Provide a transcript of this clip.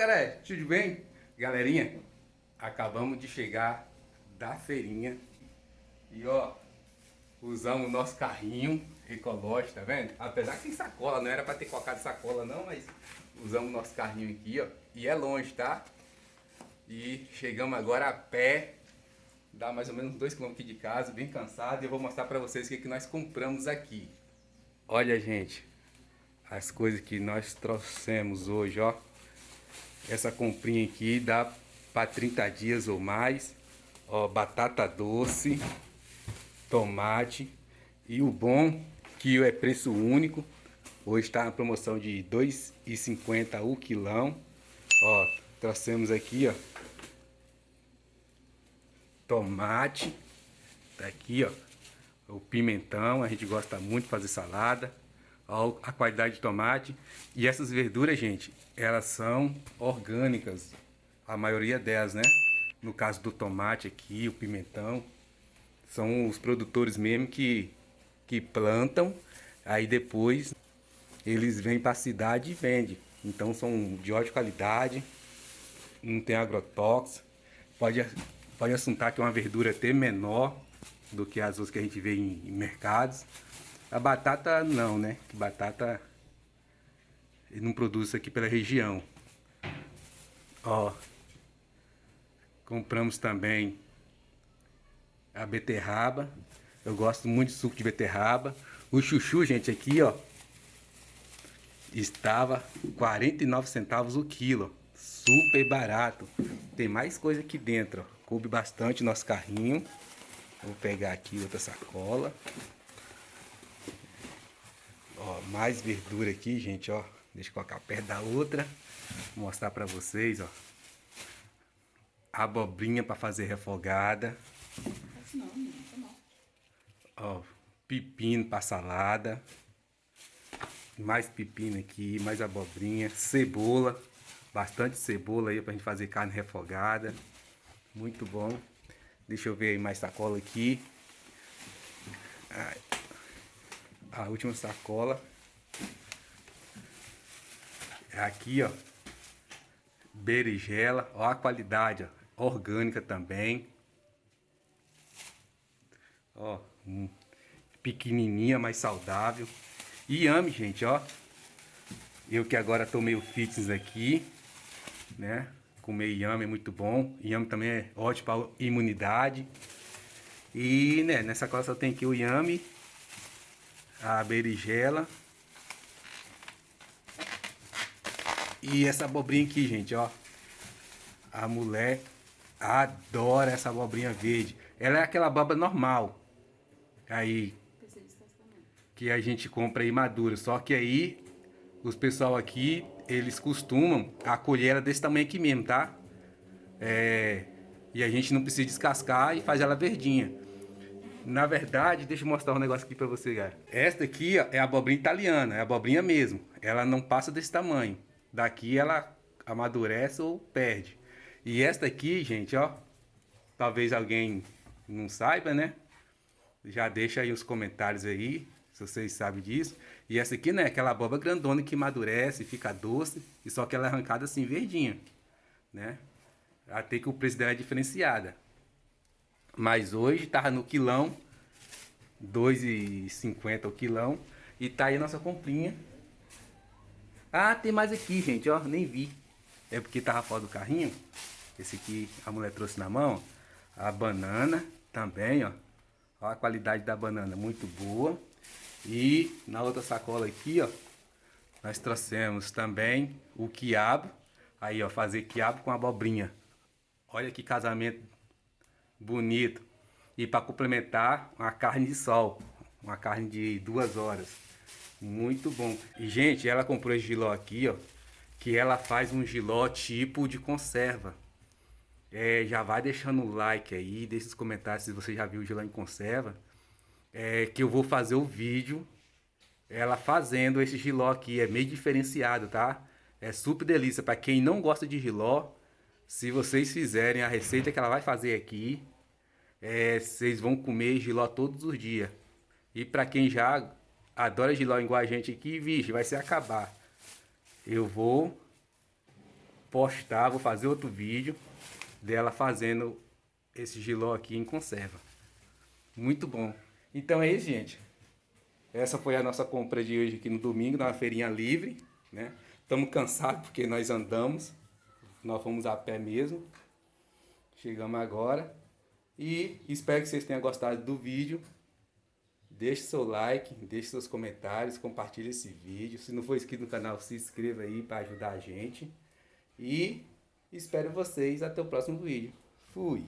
galera, tudo bem? Galerinha, acabamos de chegar da feirinha e ó, usamos o nosso carrinho ecológico, tá vendo? Apesar que tem sacola, não era pra ter colocado sacola não, mas usamos o nosso carrinho aqui, ó, e é longe, tá? E chegamos agora a pé, dá mais ou menos 2 km de casa, bem cansado, e eu vou mostrar pra vocês o que, que nós compramos aqui. Olha, gente, as coisas que nós trouxemos hoje, ó. Essa comprinha aqui dá para 30 dias ou mais. Ó, batata doce, tomate. E o bom que é preço único. Hoje está na promoção de R$ 2,50 o quilão. Ó, trouxemos aqui, ó. Tomate. Tá aqui, ó. O pimentão, a gente gosta muito de fazer salada a qualidade de tomate. E essas verduras, gente, elas são orgânicas, a maioria delas, né? No caso do tomate aqui, o pimentão, são os produtores mesmo que, que plantam, aí depois eles vêm para a cidade e vendem. Então são de ótima qualidade, não tem agrotóxico, pode, pode assuntar que é uma verdura até menor do que as outras que a gente vê em, em mercados. A batata não, né? Batata ele não produz aqui pela região. Ó. Compramos também a beterraba. Eu gosto muito de suco de beterraba. O chuchu, gente, aqui, ó. Estava 49 centavos o quilo. Super barato. Tem mais coisa aqui dentro, ó. Coube bastante nosso carrinho. Vou pegar aqui outra sacola. Ó, mais verdura aqui, gente, ó. Deixa eu colocar perto da outra. Vou mostrar pra vocês, ó. Abobrinha pra fazer refogada. Ó, pepino pra salada. Mais pepino aqui, mais abobrinha. Cebola. Bastante cebola aí pra gente fazer carne refogada. Muito bom. Deixa eu ver aí mais sacola aqui. Ai a última sacola. É aqui, ó. Berigela, ó a qualidade, ó, orgânica também. Ó, um, pequenininha, mais saudável. E ame, gente, ó. Eu que agora tô meio fitness aqui, né? Comer yame é muito bom. Yame também é ótimo para imunidade. E, né, nessa cola só tem aqui o yame a berigela. E essa abobrinha aqui, gente, ó. A mulher adora essa abobrinha verde. Ela é aquela abóbora normal. Aí. Que a gente compra aí madura. Só que aí, os pessoal aqui, eles costumam acolher ela desse tamanho aqui mesmo, tá? É, e a gente não precisa descascar e faz ela verdinha. Na verdade, deixa eu mostrar um negócio aqui pra você, galera. Esta aqui ó, é a abobrinha italiana, é a abobrinha mesmo. Ela não passa desse tamanho. Daqui ela amadurece ou perde. E esta aqui, gente, ó. Talvez alguém não saiba, né? Já deixa aí os comentários aí, se vocês sabem disso. E essa aqui, né, aquela abóbora grandona que amadurece, fica doce, e só que ela é arrancada assim, verdinha, né? Até que o preço dela é diferenciada. Mas hoje tava no quilão, 2,50 o quilão. E tá aí a nossa comprinha. Ah, tem mais aqui, gente, ó, nem vi. É porque tava fora do carrinho. Esse aqui a mulher trouxe na mão. A banana também, ó. Ó a qualidade da banana, muito boa. E na outra sacola aqui, ó, nós trouxemos também o quiabo. Aí, ó, fazer quiabo com abobrinha. Olha que casamento bonito. E para complementar, uma carne de sol, uma carne de duas horas. Muito bom. E, gente, ela comprou esse giló aqui, ó, que ela faz um giló tipo de conserva. É, já vai deixando o like aí, deixa os comentários se você já viu o giló em conserva. É, que eu vou fazer o vídeo ela fazendo esse giló aqui, é meio diferenciado, tá? É super delícia para quem não gosta de giló. Se vocês fizerem a receita que ela vai fazer aqui, é, vocês vão comer giló todos os dias. E para quem já adora giló igual a gente aqui, vixe, vai se acabar. Eu vou postar, vou fazer outro vídeo dela fazendo esse giló aqui em conserva. Muito bom. Então é isso, gente. Essa foi a nossa compra de hoje aqui no domingo, na feirinha livre, né? Estamos cansados porque nós andamos. Nós fomos a pé mesmo. Chegamos agora. E espero que vocês tenham gostado do vídeo. Deixe seu like, deixe seus comentários, compartilhe esse vídeo. Se não for inscrito no canal, se inscreva aí para ajudar a gente. E espero vocês até o próximo vídeo. Fui!